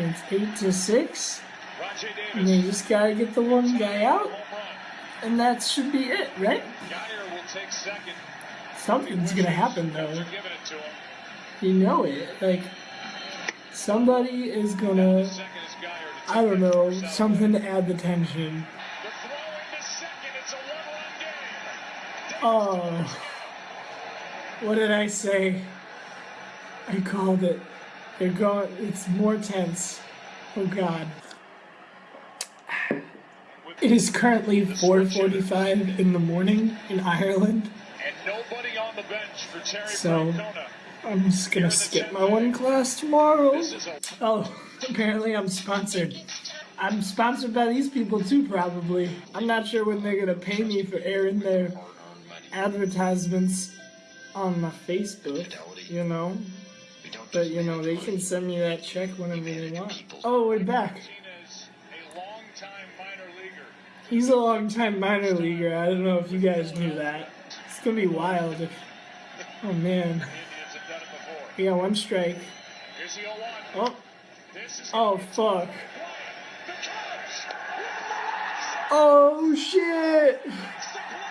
It's eight to six. And they just gotta get the one guy out, and that should be it, right? Something's gonna happen though. You know it. Like somebody is gonna I don't know, something to add the tension. Oh. What did I say? I called it. Oh they're going it's more tense. Oh god. It is currently 4:45 in the morning in Ireland. So I'm just gonna skip my one class tomorrow. Oh, apparently I'm sponsored. I'm sponsored by these people too, probably. I'm not sure when they're gonna pay me for airing their advertisements on my Facebook, you know. But you know, they can send me that check whenever they want. Oh, we're back. He's a long time minor leaguer. I don't know if you guys knew that. It's gonna be wild if. Oh man. We got one strike. Oh. Oh fuck. Oh shit!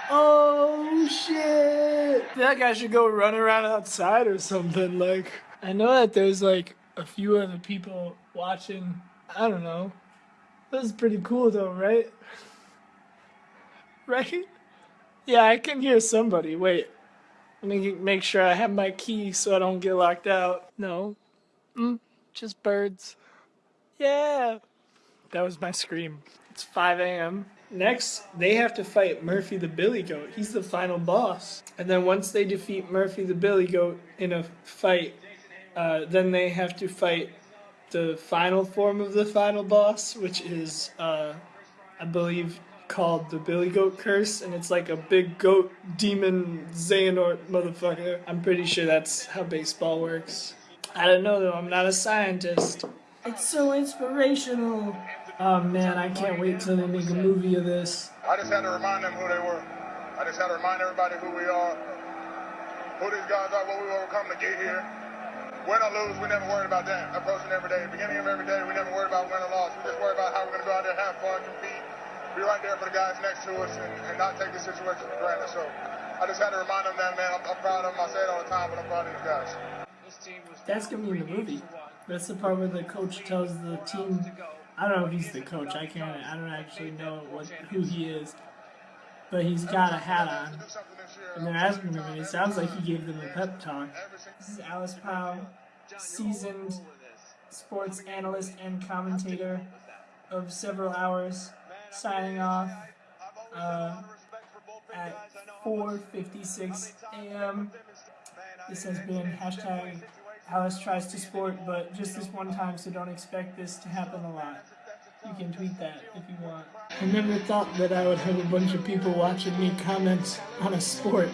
Oh shit! That guy should go run around outside or something. Like, I know that there's like a few other people watching. I don't know. This is pretty cool though, right? right? Yeah, I can hear somebody. Wait. Let me make sure I have my key so I don't get locked out. No. Mm, just birds. Yeah. That was my scream. It's 5 a.m. Next, they have to fight Murphy the Billy Goat. He's the final boss. And then once they defeat Murphy the Billy Goat in a fight, uh, then they have to fight the final form of the final boss, which is, uh, I believe, called the Billy Goat Curse, and it's like a big goat demon Xehanort motherfucker. I'm pretty sure that's how baseball works. I don't know though, I'm not a scientist. It's so inspirational. Oh man, I can't wait till they make a movie of this. I just had to remind them who they were. I just had to remind everybody who we are, who these guys are, what we overcome to get here. Win or lose, we never worried about that. Approaching every day, beginning of every day, we never worried about win or loss. We just worry about how we're going to go out there, have fun, compete, be right there for the guys next to us and, and not take the situation for granted. So I just had to remind them that, man, I'm, I'm proud of them. I say it all the time, but I'm proud of these guys. That's going to be in the movie. That's the part where the coach tells the team, I don't know if he's the coach, I can't, I don't actually know what who he is, but he's got a hat on. And they're asking him, and it sounds like he gave them a pep talk. This is Alice Powell, seasoned sports analyst and commentator of several hours signing off uh, at 4.56 a.m. This has been hashtag Alice tries to sport, but just this one time, so don't expect this to happen a lot. You can tweet that if you want. I never thought that I would have a bunch of people watching me comment on a sport.